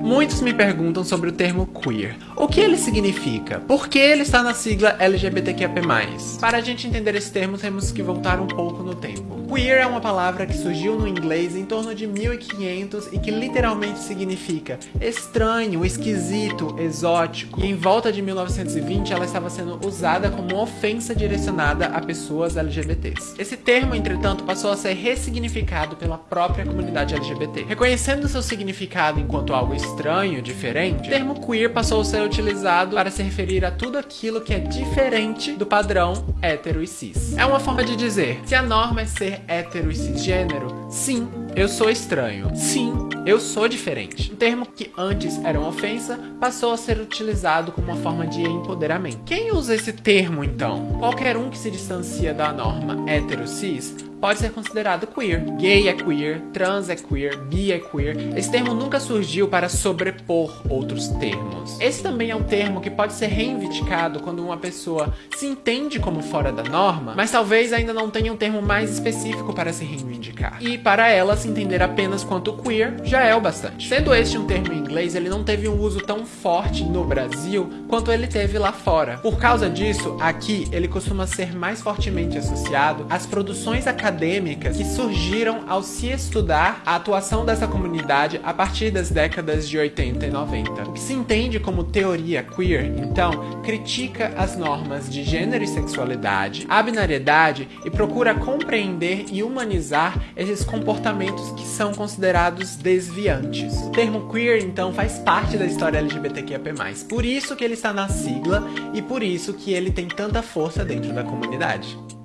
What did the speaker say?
Muitos me perguntam sobre o termo queer. O que ele significa? Por que ele está na sigla LGBTQIA+. Para a gente entender esse termo, temos que voltar um pouco no tempo. Queer é uma palavra que surgiu no inglês em torno de 1500 e que literalmente significa estranho, esquisito, exótico. E em volta de 1920 ela estava sendo usada como ofensa direcionada a pessoas LGBTs. Esse termo, entretanto, passou a ser ressignificado pela própria comunidade LGBT. Reconhecendo seu significado enquanto algo estranho, diferente, o termo queer passou a ser utilizado para se referir a tudo aquilo que é diferente do padrão hétero e cis. É uma forma de dizer, se a norma é ser hétero e cisgênero? Sim, eu sou estranho. Sim, eu sou diferente. Um termo que antes era uma ofensa passou a ser utilizado como uma forma de empoderamento. Quem usa esse termo então? Qualquer um que se distancia da norma hétero-cis pode ser considerado queer. Gay é queer, trans é queer, bi é queer. Esse termo nunca surgiu para sobrepor outros termos. Esse também é um termo que pode ser reivindicado quando uma pessoa se entende como fora da norma, mas talvez ainda não tenha um termo mais específico para se reivindicar. E para ela se entender apenas quanto queer já é o bastante. Sendo este um termo em inglês, ele não teve um uso tão forte no Brasil quanto ele teve lá fora. Por causa disso, aqui ele costuma ser mais fortemente associado às produções acadêmicas acadêmicas que surgiram ao se estudar a atuação dessa comunidade a partir das décadas de 80 e 90. O que se entende como teoria queer, então, critica as normas de gênero e sexualidade, a binariedade e procura compreender e humanizar esses comportamentos que são considerados desviantes. O termo queer, então, faz parte da história LGBTQIA+. Por isso que ele está na sigla e por isso que ele tem tanta força dentro da comunidade.